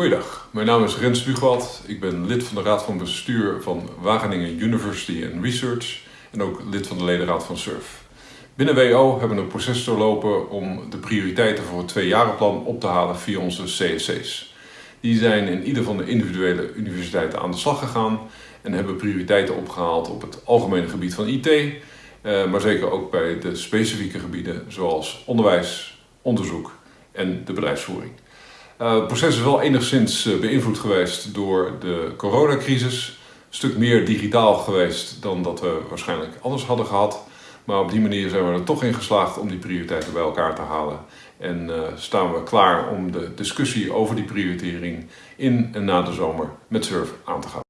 Goeiedag, mijn naam is Rens Bugwald. Ik ben lid van de Raad van Bestuur van Wageningen University and Research en ook lid van de ledenraad van SURF. Binnen WO hebben we een proces doorlopen om de prioriteiten voor het tweejarenplan op te halen via onze CSC's. Die zijn in ieder van de individuele universiteiten aan de slag gegaan en hebben prioriteiten opgehaald op het algemene gebied van IT, eh, maar zeker ook bij de specifieke gebieden zoals onderwijs, onderzoek en de bedrijfsvoering. Uh, het proces is wel enigszins uh, beïnvloed geweest door de coronacrisis. Een stuk meer digitaal geweest dan dat we waarschijnlijk anders hadden gehad. Maar op die manier zijn we er toch in geslaagd om die prioriteiten bij elkaar te halen. En uh, staan we klaar om de discussie over die prioritering in en na de zomer met SURF aan te gaan.